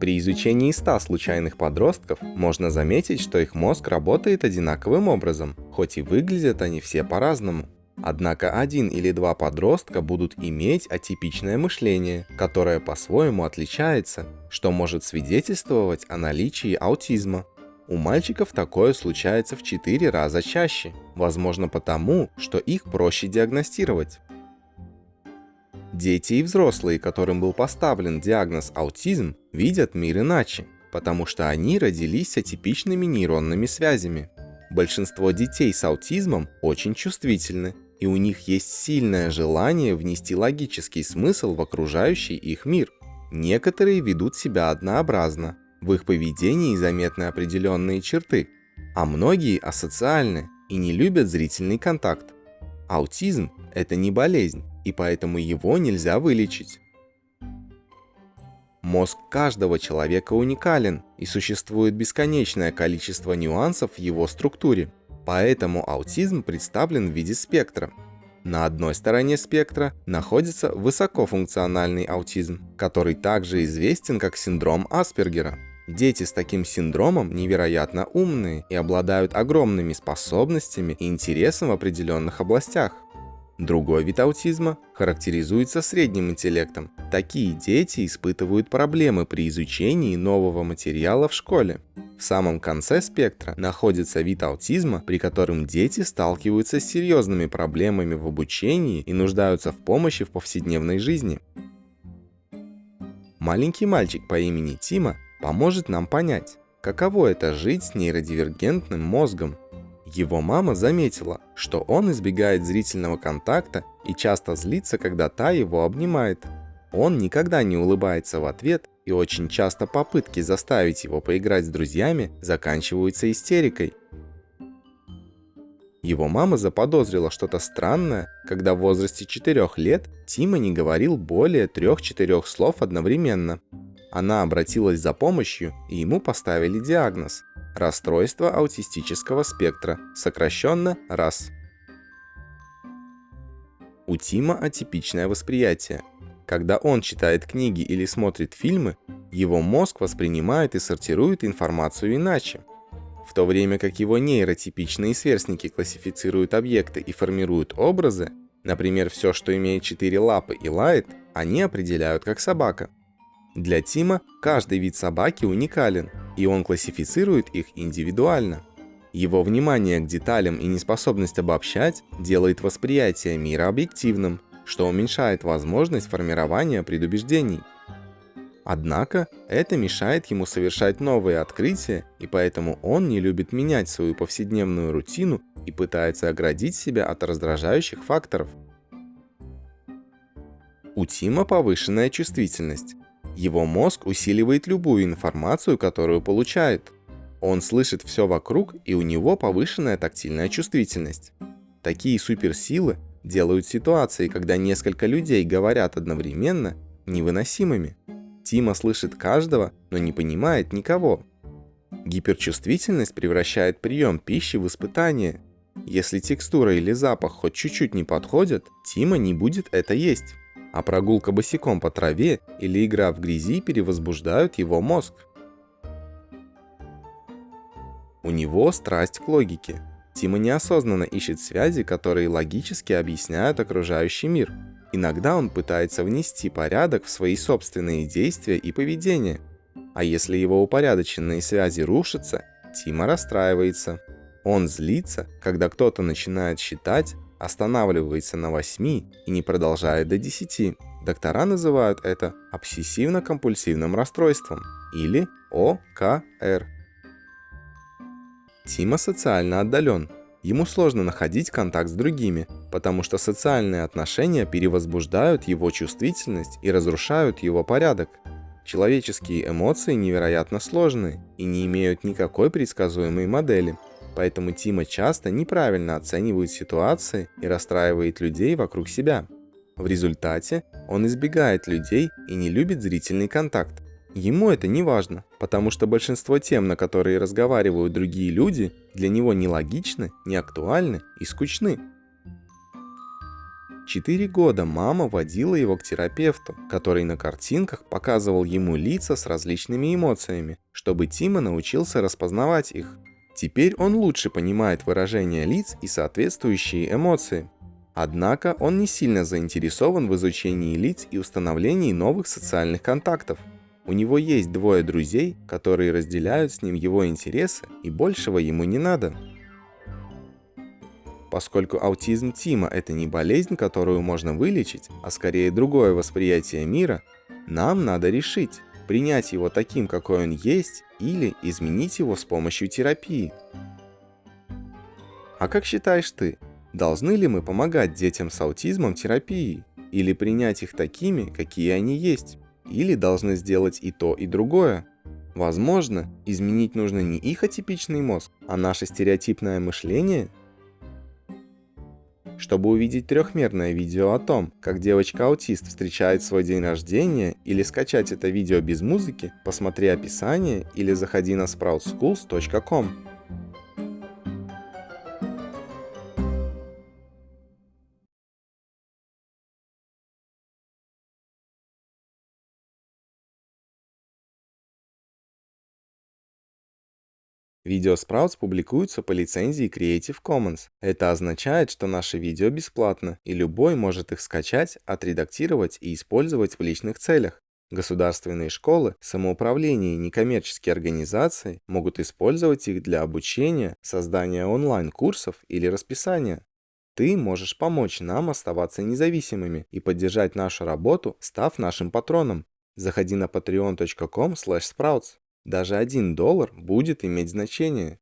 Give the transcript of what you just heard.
При изучении 100 случайных подростков можно заметить, что их мозг работает одинаковым образом, хоть и выглядят они все по-разному. Однако один или два подростка будут иметь атипичное мышление, которое по-своему отличается, что может свидетельствовать о наличии аутизма. У мальчиков такое случается в 4 раза чаще, возможно потому, что их проще диагностировать. Дети и взрослые, которым был поставлен диагноз аутизм, видят мир иначе, потому что они родились с атипичными нейронными связями. Большинство детей с аутизмом очень чувствительны, и у них есть сильное желание внести логический смысл в окружающий их мир. Некоторые ведут себя однообразно, в их поведении заметны определенные черты, а многие асоциальны и не любят зрительный контакт. Аутизм – это не болезнь, и поэтому его нельзя вылечить. Мозг каждого человека уникален, и существует бесконечное количество нюансов в его структуре. Поэтому аутизм представлен в виде спектра. На одной стороне спектра находится высокофункциональный аутизм, который также известен как синдром Аспергера. Дети с таким синдромом невероятно умные и обладают огромными способностями и интересом в определенных областях. Другой вид аутизма характеризуется средним интеллектом. Такие дети испытывают проблемы при изучении нового материала в школе. В самом конце спектра находится вид аутизма, при котором дети сталкиваются с серьезными проблемами в обучении и нуждаются в помощи в повседневной жизни. Маленький мальчик по имени Тима поможет нам понять, каково это жить с нейродивергентным мозгом его мама заметила, что он избегает зрительного контакта и часто злится, когда та его обнимает. Он никогда не улыбается в ответ, и очень часто попытки заставить его поиграть с друзьями заканчиваются истерикой. Его мама заподозрила что-то странное, когда в возрасте 4 лет Тима не говорил более 3-4 слов одновременно. Она обратилась за помощью, и ему поставили диагноз – Расстройство аутистического спектра, сокращенно РАС. У Тима атипичное восприятие. Когда он читает книги или смотрит фильмы, его мозг воспринимает и сортирует информацию иначе. В то время как его нейротипичные сверстники классифицируют объекты и формируют образы, например, все, что имеет четыре лапы и лает, они определяют как собака. Для Тима каждый вид собаки уникален, и он классифицирует их индивидуально. Его внимание к деталям и неспособность обобщать делает восприятие мира объективным, что уменьшает возможность формирования предубеждений. Однако это мешает ему совершать новые открытия, и поэтому он не любит менять свою повседневную рутину и пытается оградить себя от раздражающих факторов. У Тима повышенная чувствительность, его мозг усиливает любую информацию, которую получает. Он слышит все вокруг, и у него повышенная тактильная чувствительность. Такие суперсилы делают ситуации, когда несколько людей говорят одновременно, невыносимыми. Тима слышит каждого, но не понимает никого. Гиперчувствительность превращает прием пищи в испытание. Если текстура или запах хоть чуть-чуть не подходят, Тима не будет это есть а прогулка босиком по траве или игра в грязи перевозбуждают его мозг. У него страсть к логике. Тима неосознанно ищет связи, которые логически объясняют окружающий мир. Иногда он пытается внести порядок в свои собственные действия и поведение. А если его упорядоченные связи рушатся, Тима расстраивается. Он злится, когда кто-то начинает считать, останавливается на 8 и не продолжает до 10. Доктора называют это обсессивно-компульсивным расстройством или ОКР. Тима социально отдален. Ему сложно находить контакт с другими, потому что социальные отношения перевозбуждают его чувствительность и разрушают его порядок. Человеческие эмоции невероятно сложные и не имеют никакой предсказуемой модели – Поэтому Тима часто неправильно оценивает ситуации и расстраивает людей вокруг себя. В результате он избегает людей и не любит зрительный контакт. Ему это не важно, потому что большинство тем, на которые разговаривают другие люди, для него нелогичны, неактуальны и скучны. Четыре года мама водила его к терапевту, который на картинках показывал ему лица с различными эмоциями, чтобы Тима научился распознавать их. Теперь он лучше понимает выражения лиц и соответствующие эмоции. Однако он не сильно заинтересован в изучении лиц и установлении новых социальных контактов. У него есть двое друзей, которые разделяют с ним его интересы, и большего ему не надо. Поскольку аутизм Тима – это не болезнь, которую можно вылечить, а скорее другое восприятие мира, нам надо решить, принять его таким, какой он есть, или изменить его с помощью терапии. А как считаешь ты, должны ли мы помогать детям с аутизмом терапией, или принять их такими, какие они есть, или должны сделать и то, и другое? Возможно, изменить нужно не их атипичный мозг, а наше стереотипное мышление – чтобы увидеть трехмерное видео о том, как девочка-аутист встречает свой день рождения или скачать это видео без музыки, посмотри описание или заходи на sproutschools.com. Видео Sprouts публикуются по лицензии Creative Commons. Это означает, что наши видео бесплатно, и любой может их скачать, отредактировать и использовать в личных целях. Государственные школы, самоуправление и некоммерческие организации могут использовать их для обучения, создания онлайн-курсов или расписания. Ты можешь помочь нам оставаться независимыми и поддержать нашу работу, став нашим патроном. Заходи на patreon.com sprouts. Даже один доллар будет иметь значение.